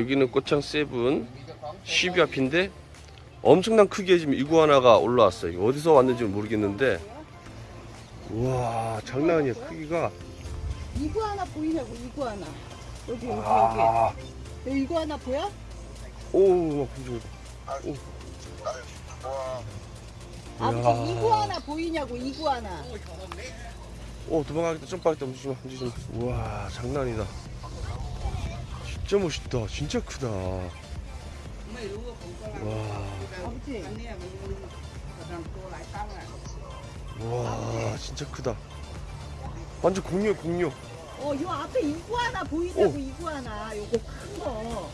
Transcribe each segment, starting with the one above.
여기는 꽃창 세븐 12 앞인데 엄청난 크기의 지금 이구아나가 올라왔어요. 어디서 왔는지 모르겠는데. 우와 장난 아니야 크기가. 이구아나 보이냐고 이구아나. 여기 여기. 아, 여기 여기 이구아나 보여? 오, 좀, 아버지. 이구아나 보이냐고 이구아나. 오 도망가겠다. 점프하겠다. 움직이지 마 움직이지 마. 우와 장난 아니다 진짜 멋있다. 진짜 크다. 와. 와 진짜 크다. 완전 공룡 공룡. 어 요 앞에 이구아나 보이냐고 이구아나. 요거 큰 거.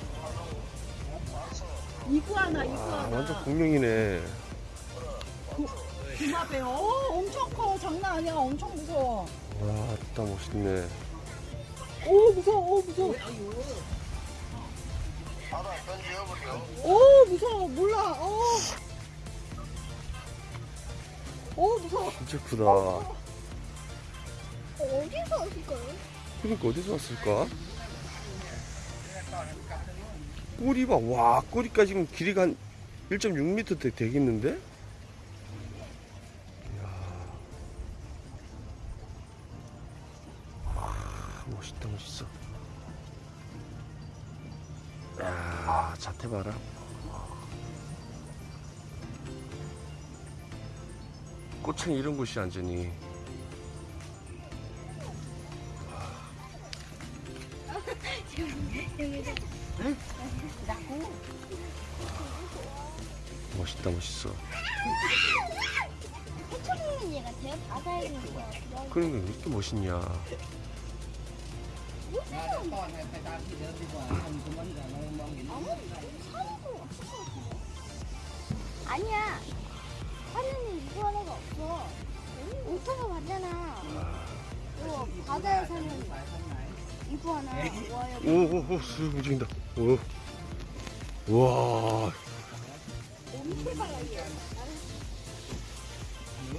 이구아나 아 이구아나. 완전 공룡이네. 그 앞에. 어 엄청 커. 장난 아니야. 엄청 무서워. 와 진짜 멋있네. 오 무서워. 오 무서워 오 무서워. 몰라. 오 오, 무서워. 진짜 크다. 어디서 왔을까요? 그러니까 어디서 왔을까? 꼬리 봐 와 꼬리가 지금 길이가 한 1.6m 되, 되겠는데? 이야. 와, 멋있다 멋있어 자태 봐라 꽃은 이런 곳이 완전히 멋있다 멋있어 얘 같아요? 바다에 있는 거 같아요. 그러니까 왜 이렇게 멋있냐 아니야. 하늘은 이거 하나가 없어. 오타가 맞잖아. 이거 바다에 사는 이거 하나. 와요. 오오오 쑥 움직인다 오 와, 엄청 빨라요.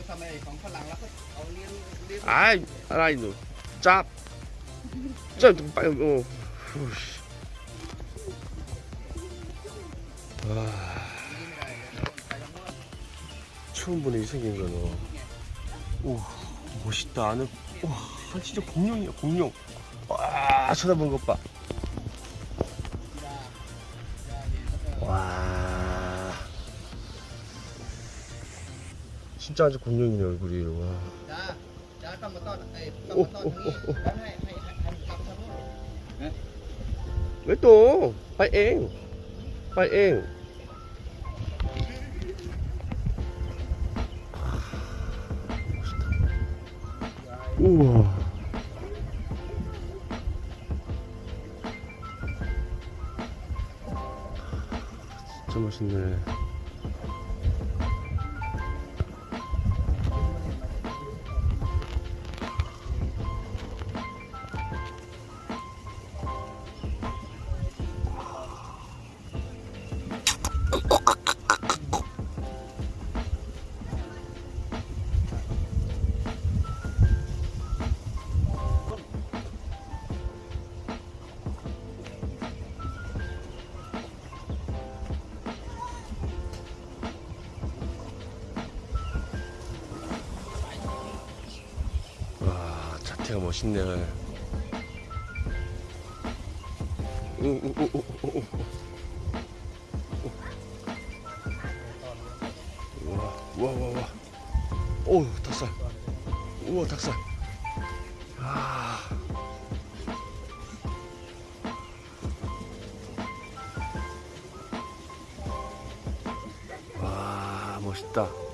ทำไมของฝรั่งแล้วก็เอาเลี้ยงเลี้ยง 아이, 알아, 이놈. 짭. 좀 빨리 어. 아, 처음 보네 이 생긴 거는. 오 멋있다. 안에 와 아, 진짜 공룡이야 공룡. 와 쳐다본 것 봐. 와 진짜 아주 공룡이네 얼굴이. 와. 오, 오, 오, 오. 왜 또? 파이팅! 파이팅! 우와. 진짜 멋있네. 자태가 멋있네. 오, 오, 오, 오, 오, 오. 우와, 우와, 우와, 우와. 오, 닭살. 우와, 닭살. 아. 와, 멋있다.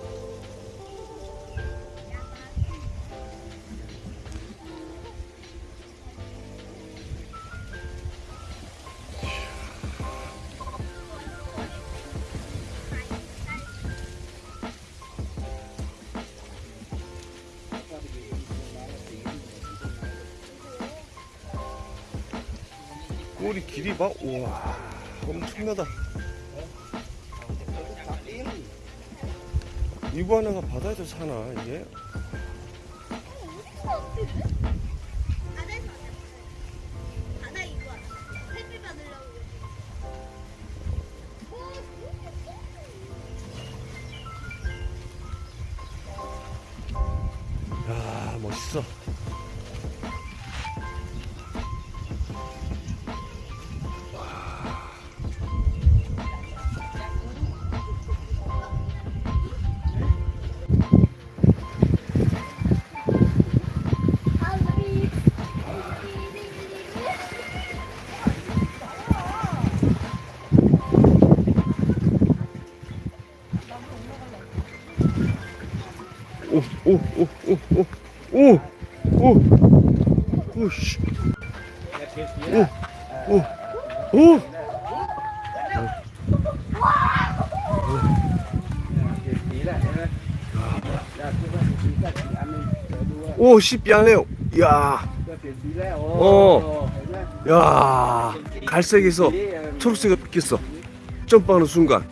꼬리 길이 봐. 우와, 엄청나다. 이거 하나가 바다에서 사나, 이게? 야, 멋있어. 왔어요. 바다 이거 햇빛 받으려고. 있어. 오, 오, 오, 오, 오, 오, 오, 오, 씨. 오, 오, 오. 오, 씨, 삐안래요. 야, 어. 야, 갈색에서 초록색이 바뀌었어. 점프하는 순간.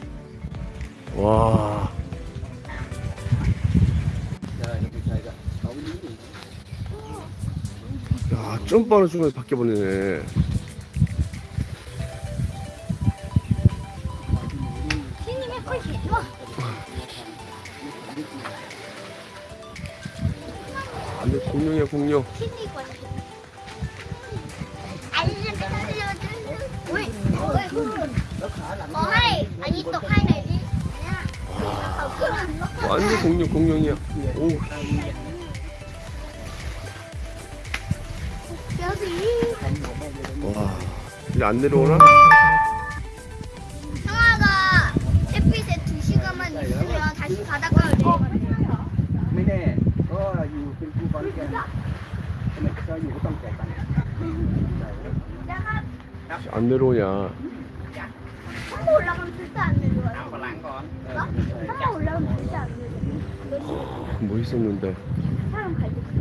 와. 야, 점프하는 순간 바뀌어버리네. 신님의 컷이 좋아. 아, 내 공룡이야, 공룡. 신님 컷이. 알려줘, 알려줘. 왜? 점프하는 순간에 밖에 보내네. 공룡이야 공룡. 완전 공룡 공룡이야. 오 와, 이제 안 내려오나? 형아가 햇빛에 2시간만 있으면 다시 바닷가로 내려가요. 안 내려오냐? 한번 올라가면 절대 안 내려와. 어? 한번 올라가면 절대 안 내려와. 어, 뭐 있었는데? 사람 갈때.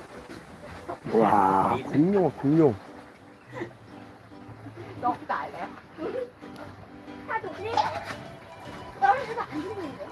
와, 공룡, 공룡. 너무 나래. 다 좋지? 떨어져서 안 죽는데?